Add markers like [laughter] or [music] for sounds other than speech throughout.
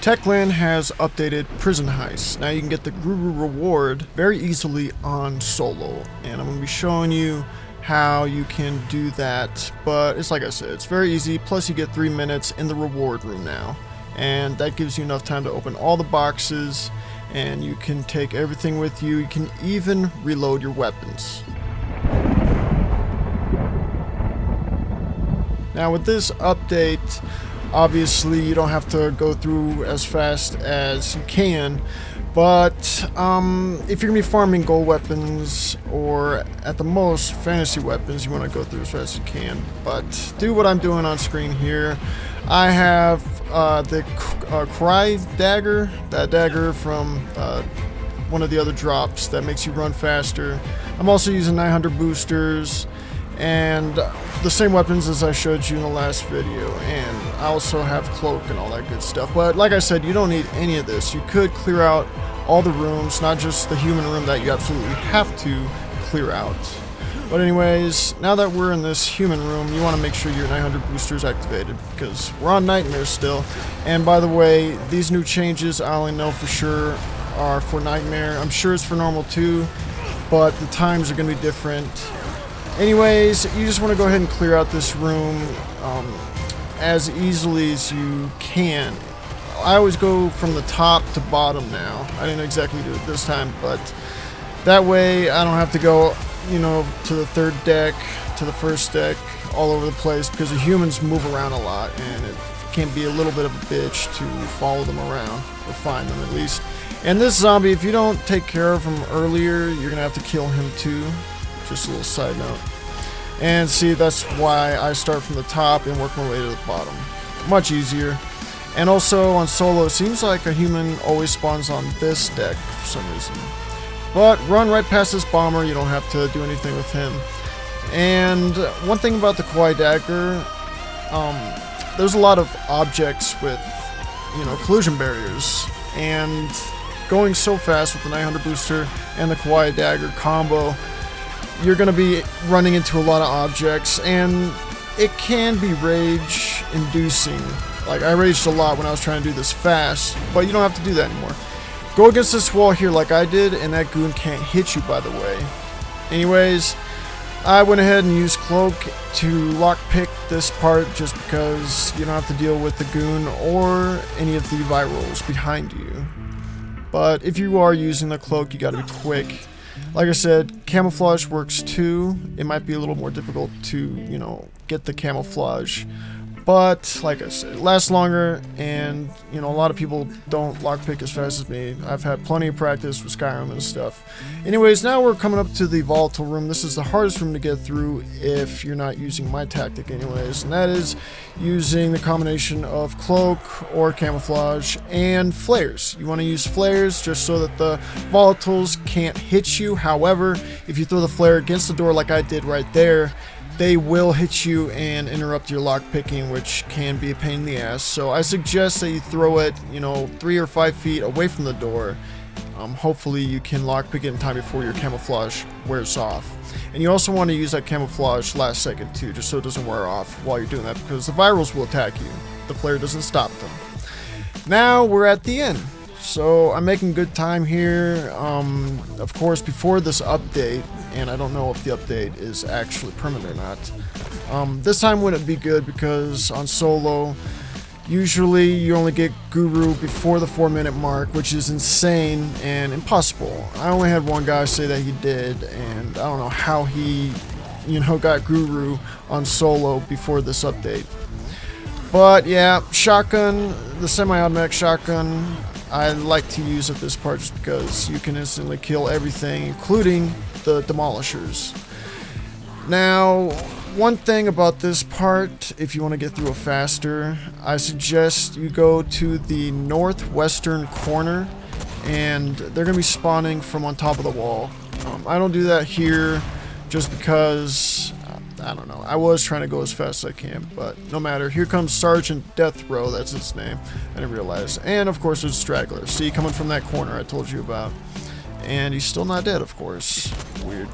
Techland has updated Prison Heist. Now you can get the Guru reward very easily on solo, and I'm going to be showing you how you can do that, but it's like I said, it's very easy, plus you get 3 minutes in the reward room now, and that gives you enough time to open all the boxes, and you can take everything with you, you can even reload your weapons. Now with this update, obviously you don't have to go through as fast as you can, but um, if you're going to be farming gold weapons or at the most fantasy weapons, you want to go through as fast as you can. But do what I'm doing on screen here. I have uh, the uh, Cry Dagger, that dagger from uh, one of the other drops that makes you run faster. I'm also using 900 boosters and the same weapons as I showed you in the last video and I also have cloak and all that good stuff. But like I said you don't need any of this. You could clear out all the rooms not just the human room that you absolutely have to clear out. But anyways now that we're in this human room you want to make sure your 900 boosters activated because we're on nightmare still. And by the way these new changes I only know for sure are for nightmare. I'm sure it's for normal too but the times are going to be different Anyways, you just want to go ahead and clear out this room um, as easily as you can. I always go from the top to bottom now. I didn't exactly do it this time, but that way I don't have to go, you know, to the third deck, to the first deck, all over the place because the humans move around a lot and it can be a little bit of a bitch to follow them around, or find them at least. And this zombie, if you don't take care of him earlier, you're going to have to kill him too. Just a little side note. And see, that's why I start from the top and work my way to the bottom. Much easier. And also on solo, it seems like a human always spawns on this deck for some reason. But run right past this bomber, you don't have to do anything with him. And one thing about the Kawaii Dagger, um, there's a lot of objects with, you know, collision barriers. And going so fast with the 900 booster and the Kawaii Dagger combo, you're going to be running into a lot of objects, and it can be rage inducing. Like, I raged a lot when I was trying to do this fast, but you don't have to do that anymore. Go against this wall here like I did, and that goon can't hit you, by the way. Anyways, I went ahead and used Cloak to lockpick this part just because you don't have to deal with the goon or any of the virals behind you. But if you are using the Cloak, you gotta be quick like I said, camouflage works too. It might be a little more difficult to, you know, get the camouflage but, like I said, it lasts longer, and, you know, a lot of people don't lockpick as fast as me. I've had plenty of practice with Skyrim and stuff. Anyways, now we're coming up to the volatile room. This is the hardest room to get through if you're not using my tactic anyways, and that is using the combination of cloak or camouflage and flares. You want to use flares just so that the volatiles can't hit you. However, if you throw the flare against the door like I did right there, they will hit you and interrupt your lock picking, which can be a pain in the ass. So I suggest that you throw it, you know, three or five feet away from the door. Um, hopefully you can lock pick it in time before your camouflage wears off. And you also want to use that camouflage last second too, just so it doesn't wear off while you're doing that, because the virals will attack you. The flare doesn't stop them. Now we're at the end. So I'm making good time here. Um, of course, before this update, and I don't know if the update is actually permanent or not. Um, this time wouldn't be good because on solo, usually you only get Guru before the 4 minute mark, which is insane and impossible. I only had one guy say that he did, and I don't know how he, you know, [laughs] got Guru on solo before this update. But yeah, shotgun, the semi-automatic shotgun, I like to use at this part just because you can instantly kill everything, including the demolishers. Now, one thing about this part, if you want to get through it faster, I suggest you go to the northwestern corner and they're going to be spawning from on top of the wall. Um, I don't do that here just because I don't know. I was trying to go as fast as I can, but no matter. Here comes Sergeant Death Row, that's its name. I didn't realize. And of course there's Straggler. See, coming from that corner I told you about. And he's still not dead, of course. Weird.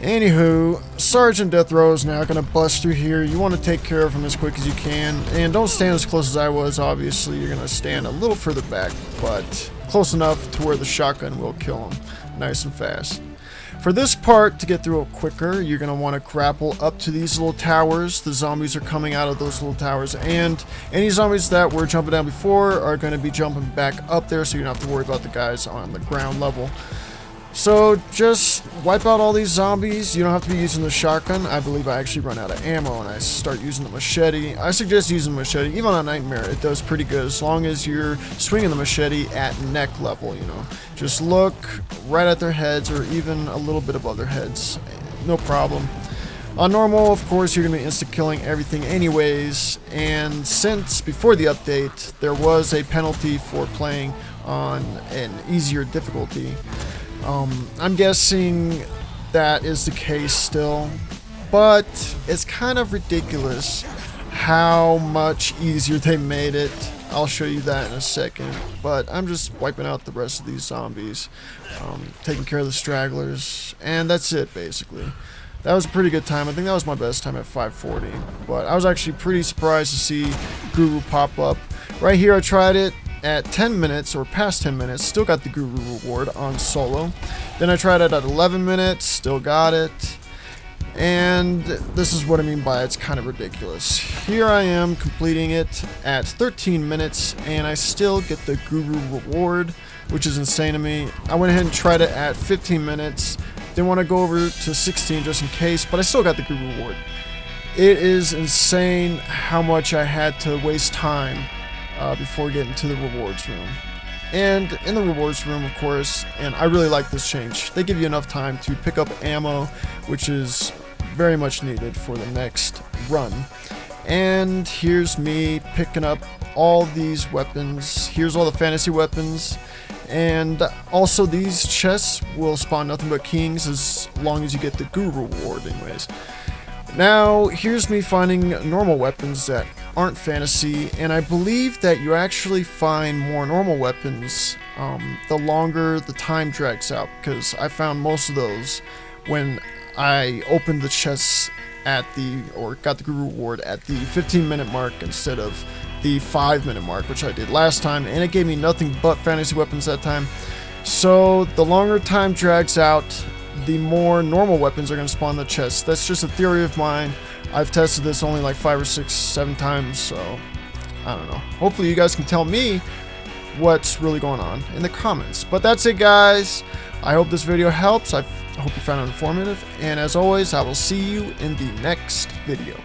Anywho, Sergeant Death Row is now going to bust through here. You want to take care of him as quick as you can. And don't stand as close as I was, obviously. You're going to stand a little further back, but close enough to where the shotgun will kill him nice and fast. For this part, to get through it quicker, you're going to want to grapple up to these little towers. The zombies are coming out of those little towers, and any zombies that were jumping down before are going to be jumping back up there, so you don't have to worry about the guys on the ground level. So just wipe out all these zombies. You don't have to be using the shotgun. I believe I actually run out of ammo and I start using the machete. I suggest using the machete. Even on Nightmare, it does pretty good as long as you're swinging the machete at neck level, you know. Just look right at their heads or even a little bit above their heads. No problem. On normal, of course, you're going to be insta-killing everything anyways, and since before the update, there was a penalty for playing on an easier difficulty, um, I'm guessing that is the case still, but it's kind of ridiculous how much easier they made it. I'll show you that in a second, but I'm just wiping out the rest of these zombies, um, taking care of the stragglers, and that's it basically. That was a pretty good time. I think that was my best time at 540, but I was actually pretty surprised to see Guru pop up. Right here I tried it, at 10 minutes or past 10 minutes, still got the Guru reward on solo. Then I tried it at 11 minutes, still got it. And this is what I mean by it's kind of ridiculous. Here I am completing it at 13 minutes and I still get the Guru reward, which is insane to me. I went ahead and tried it at 15 minutes. Didn't want to go over to 16 just in case, but I still got the Guru reward. It is insane how much I had to waste time uh, before getting to the rewards room. And in the rewards room, of course, and I really like this change, they give you enough time to pick up ammo, which is very much needed for the next run. And here's me picking up all these weapons. Here's all the fantasy weapons. And also these chests will spawn nothing but kings as long as you get the Guru reward anyways. Now, here's me finding normal weapons that aren't fantasy, and I believe that you actually find more normal weapons um, the longer the time drags out, because I found most of those when I opened the chests at the, or got the Guru Reward at the 15 minute mark instead of the 5 minute mark, which I did last time, and it gave me nothing but fantasy weapons that time. So, the longer time drags out, the more normal weapons are going to spawn in the chest. That's just a theory of mine. I've tested this only like five or six, seven times, so I don't know. Hopefully you guys can tell me what's really going on in the comments. But that's it, guys. I hope this video helps. I hope you found it informative. And as always, I will see you in the next video.